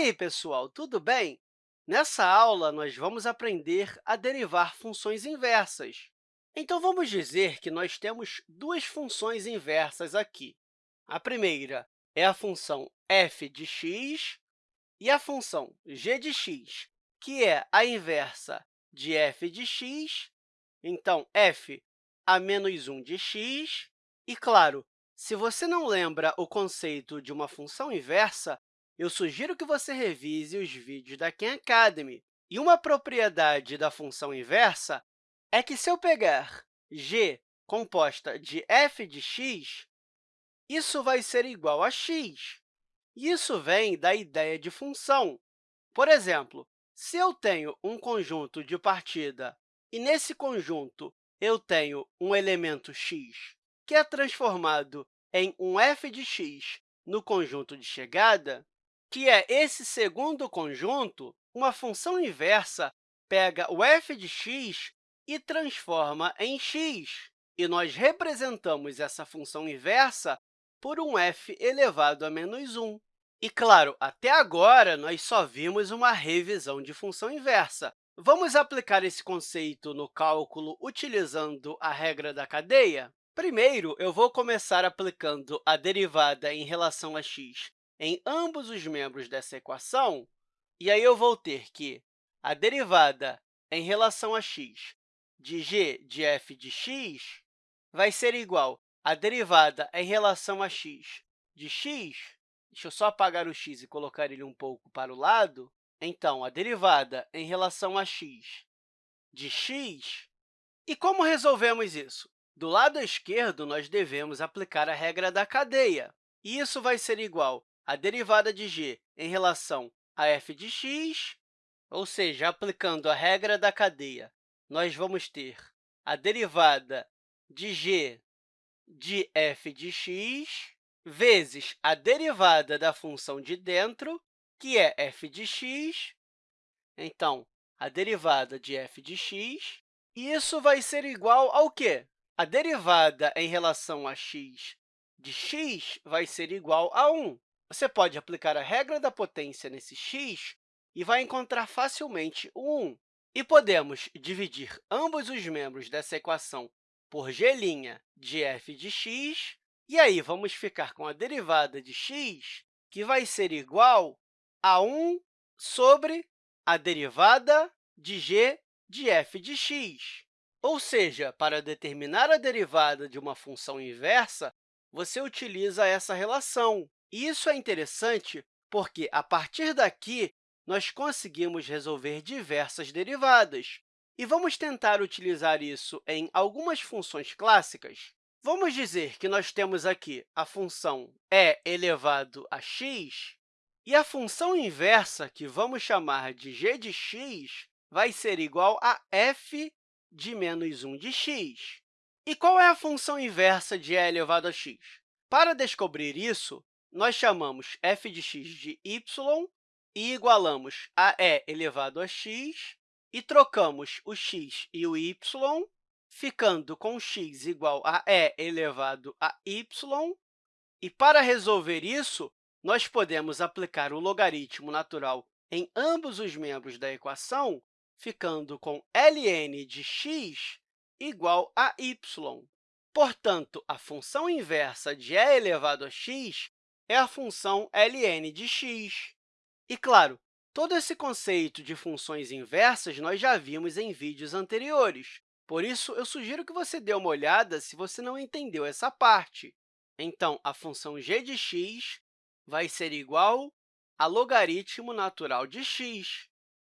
aí, pessoal, tudo bem? Nessa aula, nós vamos aprender a derivar funções inversas. Então, vamos dizer que nós temos duas funções inversas aqui. A primeira é a função f de x e a função g de x, que é a inversa de f de x. Então, f a menos 1 de x. E, claro, se você não lembra o conceito de uma função inversa, eu sugiro que você revise os vídeos da Khan Academy. E uma propriedade da função inversa é que, se eu pegar g composta de f de x, isso vai ser igual a x. Isso vem da ideia de função. Por exemplo, se eu tenho um conjunto de partida e, nesse conjunto, eu tenho um elemento x que é transformado em um f de x no conjunto de chegada, que é esse segundo conjunto, uma função inversa pega o f de x e transforma em x. E nós representamos essa função inversa por um f elevado a menos 1. E, claro, até agora, nós só vimos uma revisão de função inversa. Vamos aplicar esse conceito no cálculo utilizando a regra da cadeia? Primeiro, eu vou começar aplicando a derivada em relação a x em ambos os membros dessa equação, e aí eu vou ter que a derivada em relação a x de g de f de x vai ser igual à derivada em relação a x de x. Deixa eu só apagar o x e colocar ele um pouco para o lado. Então, a derivada em relação a x de x. E como resolvemos isso? Do lado esquerdo, nós devemos aplicar a regra da cadeia. E isso vai ser igual a derivada de g em relação a f de x, ou seja, aplicando a regra da cadeia, nós vamos ter a derivada de g de f de x vezes a derivada da função de dentro, que é f de x. Então, a derivada de f de x. E isso vai ser igual ao quê? A derivada em relação a x de x vai ser igual a 1. Você pode aplicar a regra da potência nesse x e vai encontrar facilmente o 1. E podemos dividir ambos os membros dessa equação por g' de f de x, e aí vamos ficar com a derivada de x, que vai ser igual a 1 sobre a derivada de g de f de x. Ou seja, para determinar a derivada de uma função inversa, você utiliza essa relação. Isso é interessante porque, a partir daqui, nós conseguimos resolver diversas derivadas. E vamos tentar utilizar isso em algumas funções clássicas. Vamos dizer que nós temos aqui a função e elevado a x, e a função inversa, que vamos chamar de g de x, vai ser igual a f de menos 1 de x. E qual é a função inversa de e elevado a x? Para descobrir isso, nós chamamos f de x de y e igualamos a e elevado a x, e trocamos o x e o y, ficando com x igual a e elevado a y. E, para resolver isso, nós podemos aplicar o logaritmo natural em ambos os membros da equação, ficando com ln de x igual a y. Portanto, a função inversa de e elevado a x é a função ln de x. E, claro, todo esse conceito de funções inversas nós já vimos em vídeos anteriores. Por isso, eu sugiro que você dê uma olhada se você não entendeu essa parte. Então, a função g de x vai ser igual a logaritmo natural de x.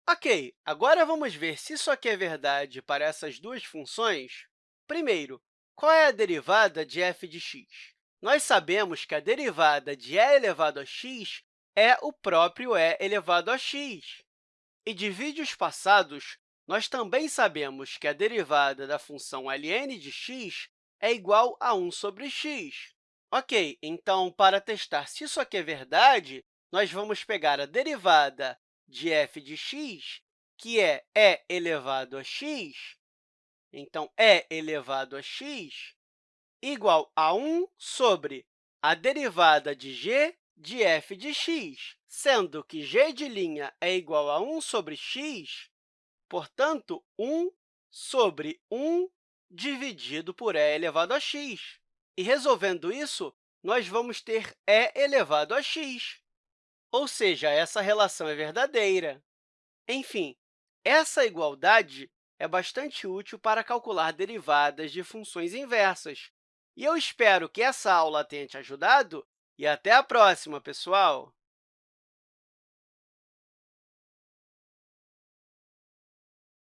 Ok, agora vamos ver se isso aqui é verdade para essas duas funções. Primeiro, qual é a derivada de f de x? Nós sabemos que a derivada de e elevado a x é o próprio e elevado a x. E de vídeos passados, nós também sabemos que a derivada da função ln de x é igual a 1 sobre x. Ok, então, para testar se isso aqui é verdade, nós vamos pegar a derivada de f de x, que é e elevado a x, então, e elevado a x, igual a 1 sobre a derivada de g de f de x, sendo que g de' é igual a 1 sobre x, portanto, 1 sobre 1 dividido por e elevado a x. E, resolvendo isso, nós vamos ter e elevado a x, ou seja, essa relação é verdadeira. Enfim, essa igualdade é bastante útil para calcular derivadas de funções inversas. E eu espero que essa aula tenha te ajudado e até a próxima, pessoal!